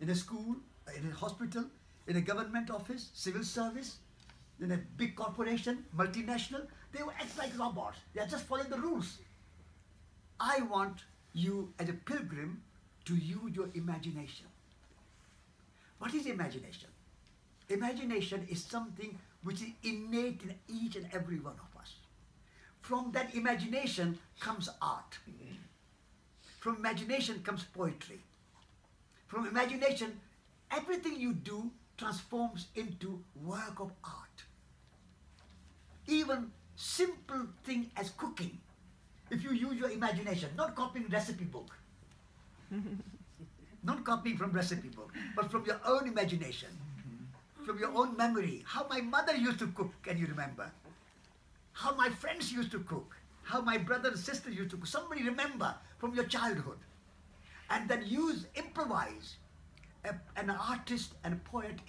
in a school, in a hospital, in a government office, civil service, in a big corporation, multinational, they will act like robots. They are just following the rules. I want you as a pilgrim to use your imagination. What is imagination? Imagination is something which is innate in each and every one of us. From that imagination comes art. Mm-hmm. From imagination comes poetry. From imagination, everything you do transforms into work of art. Even simple thing as cooking, if you use your imagination, not copying recipe book, not copying from recipe book, but from your own imagination, mm-hmm. from your own memory. How my mother used to cook, can you remember? How my friends used to cook, how my brother and sister used to cook. Somebody remember from your childhood. And then use, improvise. A- an artist and a poet